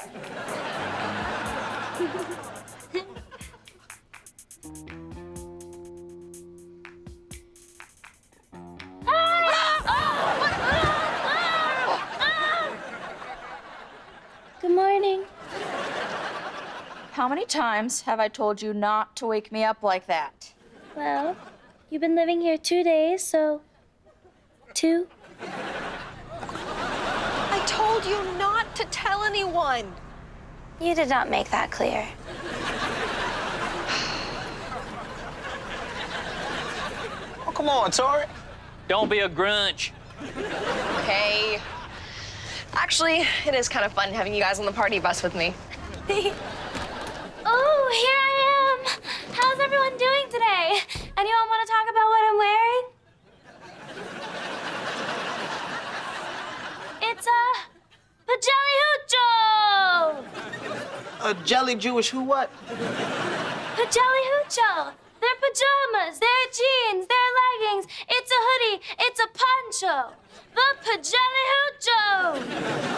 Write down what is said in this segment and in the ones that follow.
Good morning. How many times have I told you not to wake me up like that? Well, you've been living here two days, so two. I told you not anyone. You did not make that clear. Oh, come on, Tori. Don't be a grunch. Okay. Actually, it is kind of fun having you guys on the party bus with me. Oh, here I am. How's everyone doing today? Anyone want to talk about what I'm wearing? It's a pajelli A jelly Jewish who what? Pajelli hucho. They're pajamas, they're jeans, they're leggings. It's a hoodie, it's a poncho. The pajelli hucho.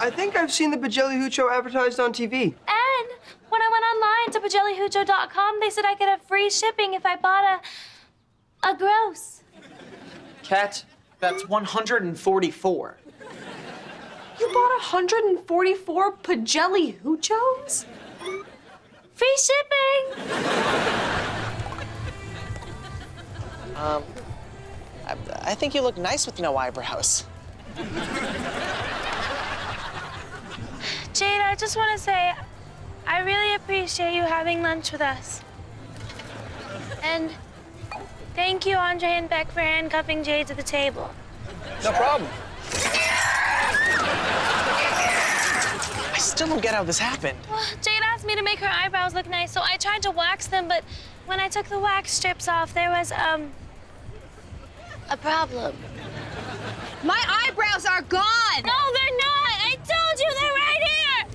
I think I've seen the Pajelli Hucho advertised on TV. And when I went online to pajellihucho.com, they said I could have free shipping if I bought a a gross. Cat, that's 144. You bought 144 Pajelli Huchos? Free shipping. Um, I, I think you look nice with no eyebrows. Jade, I just want to say I really appreciate you having lunch with us. And thank you, Andre and Beck, for handcuffing Jade to the table. No problem. Still don't get how this happened. Well, Jade asked me to make her eyebrows look nice, so I tried to wax them, but when I took the wax strips off, there was, um, a problem. My eyebrows are gone. No, they're not! I told you they're right here!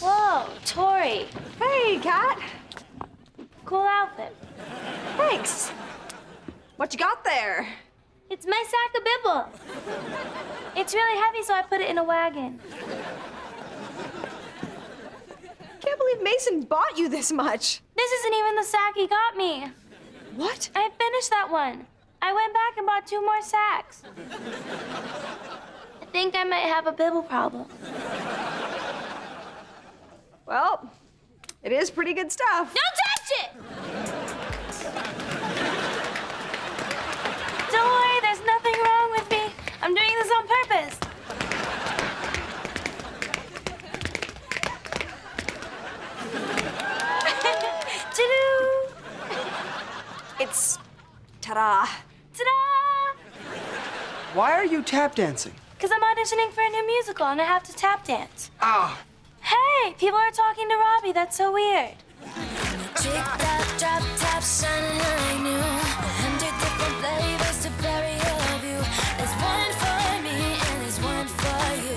Whoa, Tori. Hey, Cat. Cool outfit. Thanks. What you got there? It's my sack of bibble. It's really heavy, so I put it in a wagon. Can't believe Mason bought you this much. This isn't even the sack he got me. What? I finished that one. I went back and bought two more sacks. I think I might have a bibble problem. Well, it is pretty good stuff. Don't touch it! Don't ta-da. Ta-da! Why are you tap dancing? Because I'm auditioning for a new musical and I have to tap dance. Ah, Hey, people are talking to Robbie. That's so weird. Chick that drop top shining like new. A hundred different flavors to vary your view. There's one for me and there's one for you.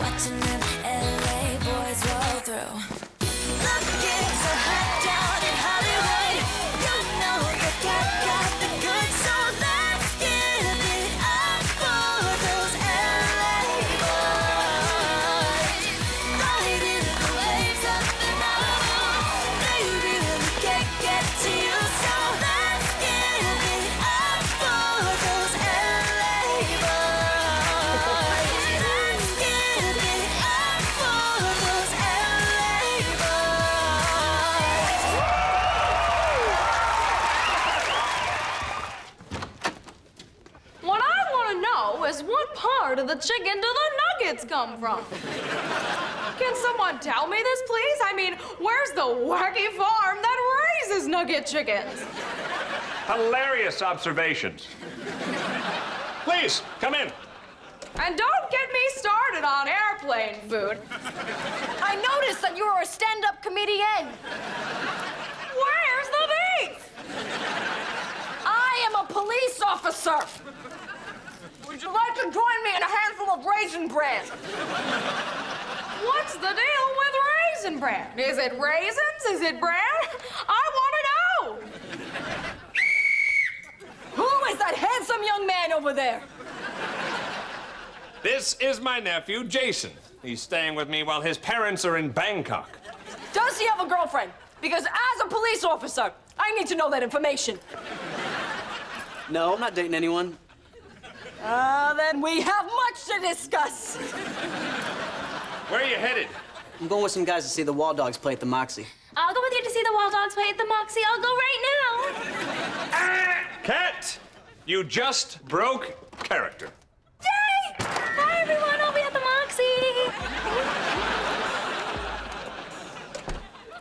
Watching them LA boys roll through. Is what part of the chicken do the nuggets come from? Can someone tell me this, please? I mean, where's the wacky farm that raises nugget chickens? Hilarious observations. Please, come in. And don't get me started on airplane food. I noticed that you were a stand-up comedian. Where's the beef? I am a police officer. Would you like to join me in a handful of raisin bran? What's the deal with raisin bran? Is it raisins? Is it bran? I want to know. Who is that handsome young man over there? This is my nephew, Jason. He's staying with me while his parents are in Bangkok. Does he have a girlfriend? Because as a police officer, I need to know that information. No, I'm not dating anyone. Ah, then we have much to discuss. Where are you headed? I'm going with some guys to see the Wall Dogs play at the Moxie. I'll go with you to see the Wall Dogs play at the Moxie. I'll go right now. Cat! You just broke character. Yay! Hi, everyone. I'll be at the Moxie.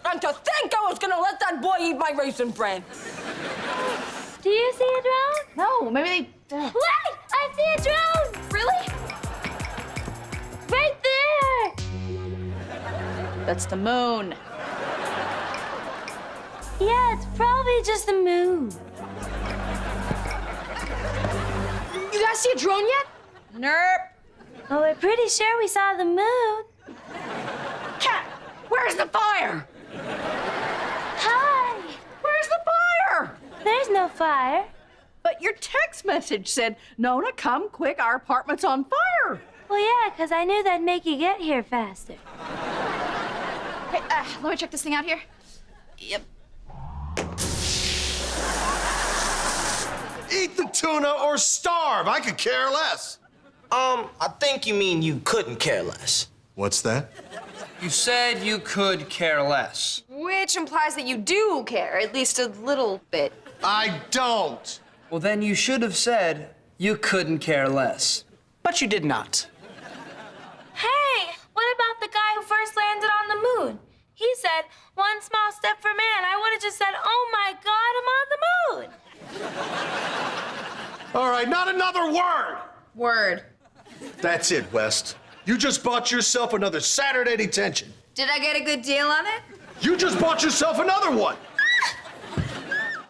And to think I was gonna let that boy eat my raisin bran. Do you see a drone? No, maybe they. Uh, Wait! See a drone! really? Right there! That's the moon. Yeah, it's probably just the moon. You guys see a drone yet? Nope. Well, we're pretty sure we saw the moon. Cat, where's the fire? Hi! Where's the fire? There's no fire. But your text message said, Nona, come quick, our apartment's on fire. Well, yeah, 'cause I knew that'd make you get here faster. Hey, uh, let me check this thing out here. Yep. Eat the tuna or starve. I could care less. Um, I think you mean you couldn't care less. What's that? You said you could care less. Which implies that you do care, at least a little bit. I don't. Well, then you should have said you couldn't care less. But you did not. Hey, what about the guy who first landed on the moon? He said, one small step for man. I would have just said, oh my God, I'm on the moon. All right, not another word. Word. That's it, West. You just bought yourself another Saturday detention. Did I get a good deal on it? You just bought yourself another one.